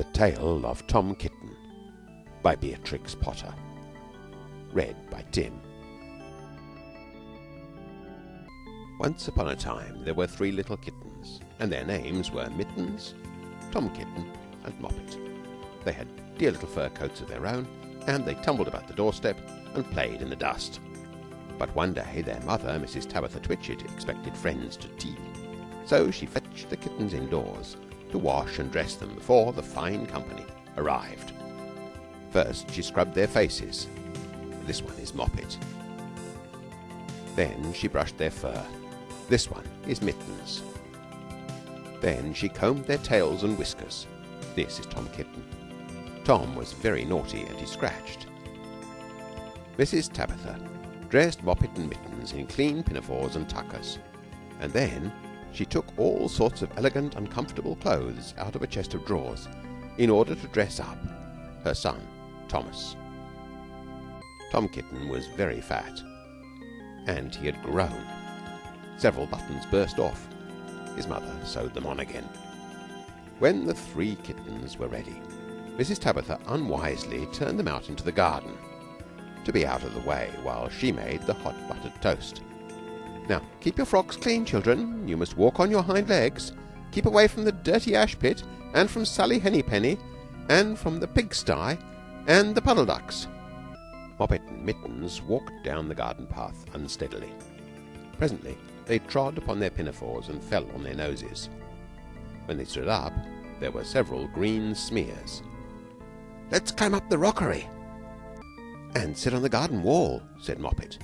The Tale of Tom Kitten by Beatrix Potter Read by Tim Once upon a time there were three little kittens, and their names were Mittens, Tom Kitten, and Moppet. They had dear little fur coats of their own, and they tumbled about the doorstep and played in the dust. But one day their mother, Mrs. Tabitha Twitchit, expected friends to tea, so she fetched the kittens indoors to wash and dress them before the fine company arrived. First she scrubbed their faces. This one is Moppet. Then she brushed their fur. This one is Mittens. Then she combed their tails and whiskers. This is Tom Kitten. Tom was very naughty and he scratched. Mrs. Tabitha dressed Moppet and Mittens in clean pinafores and tuckers, and then she took all sorts of elegant, uncomfortable clothes out of a chest of drawers in order to dress up her son, Thomas. Tom Kitten was very fat, and he had grown. Several buttons burst off. His mother sewed them on again. When the three kittens were ready, Mrs. Tabitha unwisely turned them out into the garden to be out of the way while she made the hot buttered toast. Now, keep your frocks clean, children. You must walk on your hind legs. Keep away from the dirty ash pit, and from Sally Hennypenny, and from the pigsty, and the puddle ducks. Moppet and Mittens walked down the garden path unsteadily. Presently they trod upon their pinafores and fell on their noses. When they stood up, there were several green smears. Let's climb up the rockery and sit on the garden wall, said Moppet.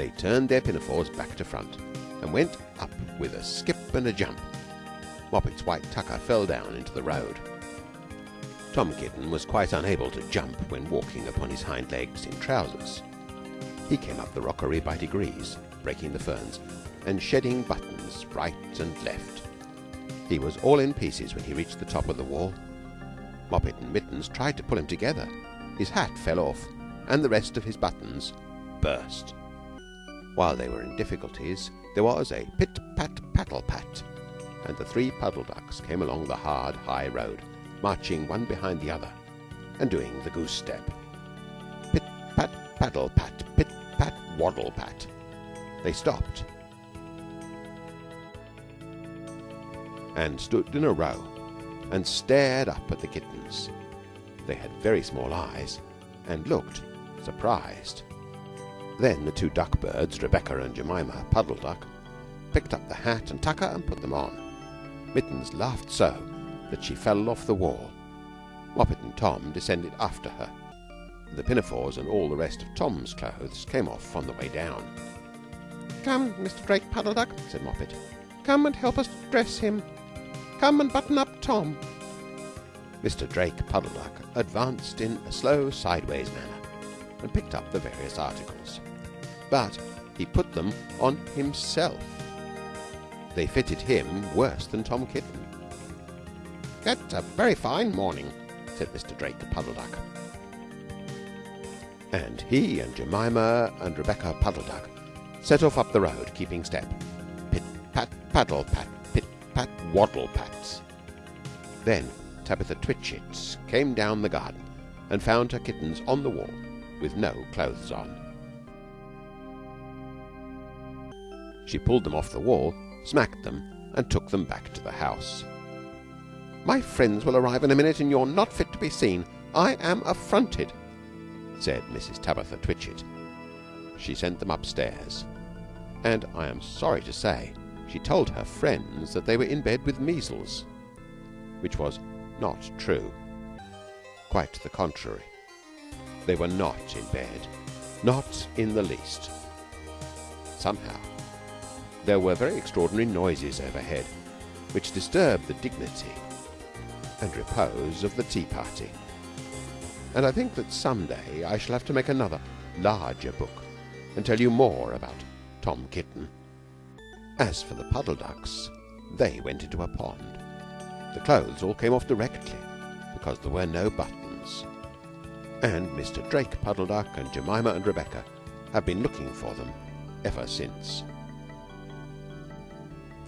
They turned their pinafores back to front and went up with a skip and a jump. Moppet's white tucker fell down into the road. Tom Kitten was quite unable to jump when walking upon his hind legs in trousers. He came up the rockery by degrees, breaking the ferns and shedding buttons right and left. He was all in pieces when he reached the top of the wall. Moppet and Mittens tried to pull him together. His hat fell off, and the rest of his buttons burst. While they were in difficulties, there was a pit pat paddle pat, and the three puddle ducks came along the hard, high road, marching one behind the other, and doing the goose step. Pit pat paddle pat, pit pat waddle pat. They stopped and stood in a row and stared up at the kittens. They had very small eyes and looked surprised. Then the two duck birds, Rebecca and Jemima Puddle Duck, picked up the hat and tucker and put them on. Mittens laughed so that she fell off the wall. Moppet and Tom descended after her. The pinafores and all the rest of Tom's clothes came off on the way down. Come, Mr. Drake Puddle Duck, said Moppet. Come and help us dress him. Come and button up Tom. Mr. Drake Puddle Duck advanced in a slow sideways manner and picked up the various articles but he put them on himself. They fitted him worse than Tom Kitten. It's a very fine morning, said Mr. Drake Puddle Duck. And he and Jemima and Rebecca Puddle Duck set off up the road, keeping step. Pit pat paddle pat, pit pat waddle pats. Then Tabitha Twitchit came down the garden and found her kittens on the wall with no clothes on. She pulled them off the wall, smacked them, and took them back to the house. My friends will arrive in a minute, and you're not fit to be seen. I am affronted, said Mrs. Tabitha Twitchit. She sent them upstairs, and I am sorry to say she told her friends that they were in bed with measles, which was not true. Quite the contrary. They were not in bed, not in the least. Somehow there were very extraordinary noises overhead, which disturbed the dignity and repose of the tea party. And I think that some day I shall have to make another, larger book and tell you more about Tom Kitten. As for the puddle ducks, they went into a pond. The clothes all came off directly because there were no buttons. And Mr. Drake Puddle Duck and Jemima and Rebecca have been looking for them ever since.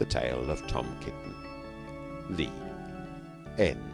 The Tale of Tom Kitten. The End.